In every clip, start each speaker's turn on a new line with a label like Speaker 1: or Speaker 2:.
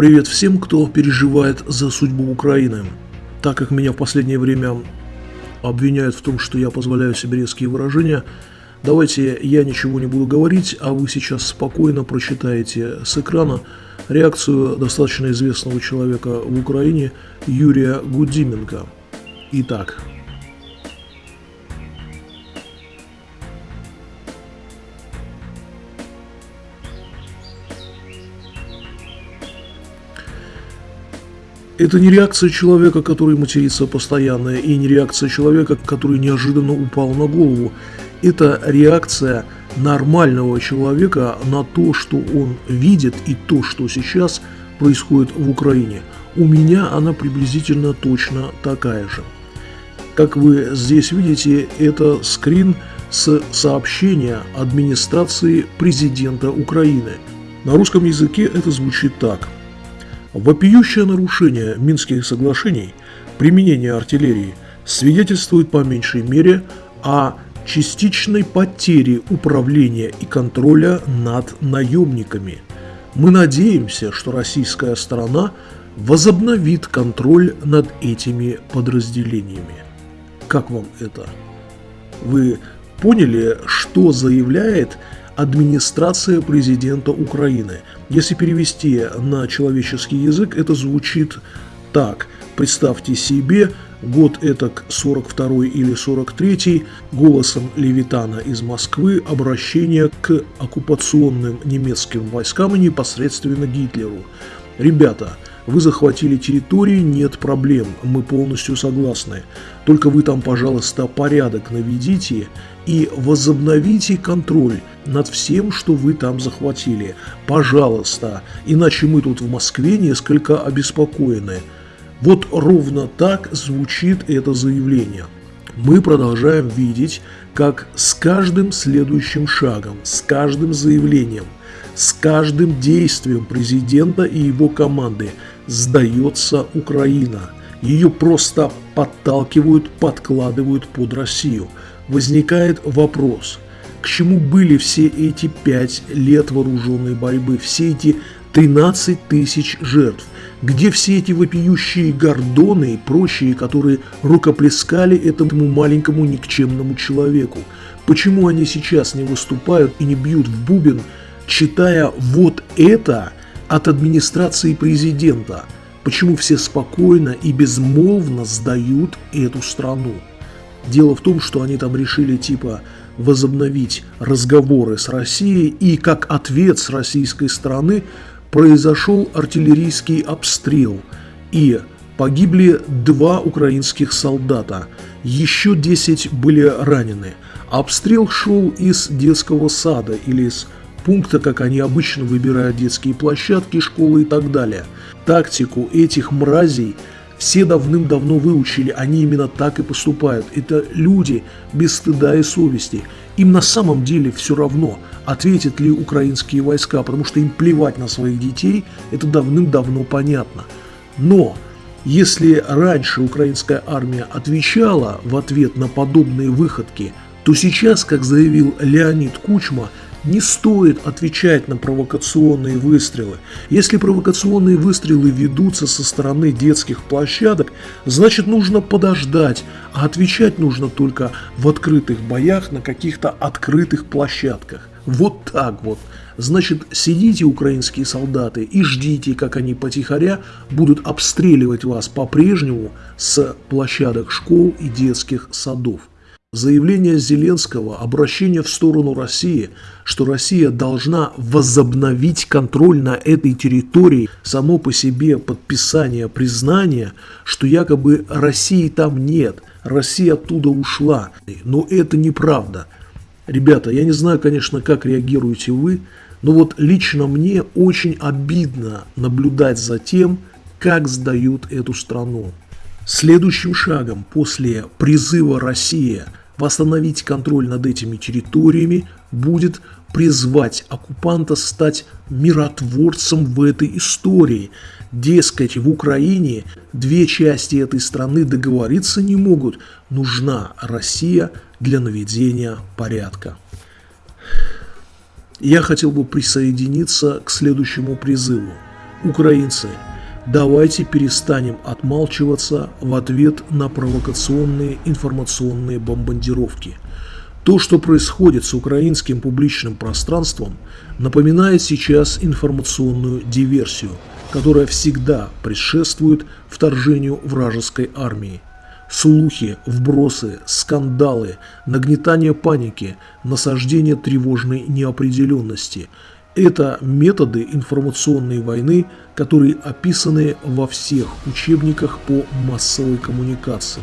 Speaker 1: Привет всем, кто переживает за судьбу Украины. Так как меня в последнее время обвиняют в том, что я позволяю себе резкие выражения, давайте я ничего не буду говорить, а вы сейчас спокойно прочитаете с экрана реакцию достаточно известного человека в Украине Юрия Гудименко. Итак, Это не реакция человека, который матерится постоянно, и не реакция человека, который неожиданно упал на голову. Это реакция нормального человека на то, что он видит и то, что сейчас происходит в Украине. У меня она приблизительно точно такая же. Как вы здесь видите, это скрин с сообщения администрации президента Украины. На русском языке это звучит так – Вопиющее нарушение Минских соглашений, применение артиллерии, свидетельствует по меньшей мере о частичной потере управления и контроля над наемниками. Мы надеемся, что российская сторона возобновит контроль над этими подразделениями. Как вам это? Вы поняли, что заявляет администрация президента Украины. Если перевести на человеческий язык, это звучит так. Представьте себе, год это 42 или 43 голосом Левитана из Москвы обращение к оккупационным немецким войскам и непосредственно Гитлеру. Ребята, вы захватили территории, нет проблем, мы полностью согласны. Только вы там, пожалуйста, порядок наведите и возобновите контроль над всем, что вы там захватили. Пожалуйста, иначе мы тут в Москве несколько обеспокоены. Вот ровно так звучит это заявление. Мы продолжаем видеть, как с каждым следующим шагом, с каждым заявлением, с каждым действием президента и его команды сдается Украина. Ее просто подталкивают, подкладывают под Россию – возникает вопрос, к чему были все эти пять лет вооруженной борьбы, все эти 13 тысяч жертв, где все эти вопиющие гордоны и прочие, которые рукоплескали этому маленькому никчемному человеку? Почему они сейчас не выступают и не бьют в бубен, читая вот это от администрации президента? Почему все спокойно и безмолвно сдают эту страну? Дело в том, что они там решили типа возобновить разговоры с Россией, и как ответ с российской стороны произошел артиллерийский обстрел, и погибли два украинских солдата, еще 10 были ранены. Обстрел шел из детского сада или из пункта, как они обычно выбирают детские площадки, школы и так далее. Тактику этих мразей – все давным-давно выучили, они именно так и поступают. Это люди без стыда и совести. Им на самом деле все равно, ответят ли украинские войска, потому что им плевать на своих детей, это давным-давно понятно. Но если раньше украинская армия отвечала в ответ на подобные выходки, то сейчас, как заявил Леонид Кучма, не стоит отвечать на провокационные выстрелы. Если провокационные выстрелы ведутся со стороны детских площадок, значит нужно подождать, а отвечать нужно только в открытых боях на каких-то открытых площадках. Вот так вот. Значит, сидите, украинские солдаты, и ждите, как они потихоря будут обстреливать вас по-прежнему с площадок школ и детских садов. Заявление Зеленского, обращение в сторону России, что Россия должна возобновить контроль на этой территории, само по себе подписание признания, что якобы России там нет, Россия оттуда ушла. Но это неправда. Ребята, я не знаю, конечно, как реагируете вы, но вот лично мне очень обидно наблюдать за тем, как сдают эту страну. Следующим шагом после призыва России – восстановить контроль над этими территориями будет призвать оккупанта стать миротворцем в этой истории. Дескать, в Украине две части этой страны договориться не могут. Нужна Россия для наведения порядка. Я хотел бы присоединиться к следующему призыву. Украинцы, давайте перестанем отмалчиваться в ответ на провокационные информационные бомбардировки. То, что происходит с украинским публичным пространством, напоминает сейчас информационную диверсию, которая всегда предшествует вторжению вражеской армии. Слухи, вбросы, скандалы, нагнетание паники, насаждение тревожной неопределенности – это методы информационной войны, которые описаны во всех учебниках по массовой коммуникации.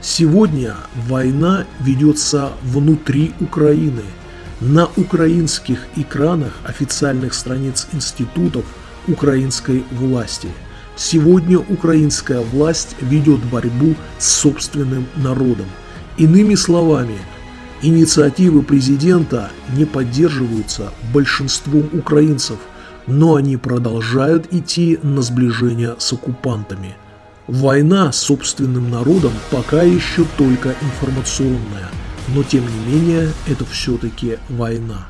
Speaker 1: Сегодня война ведется внутри Украины. На украинских экранах официальных страниц институтов украинской власти – Сегодня украинская власть ведет борьбу с собственным народом. Иными словами, инициативы президента не поддерживаются большинством украинцев, но они продолжают идти на сближение с оккупантами. Война с собственным народом пока еще только информационная, но тем не менее это все-таки война.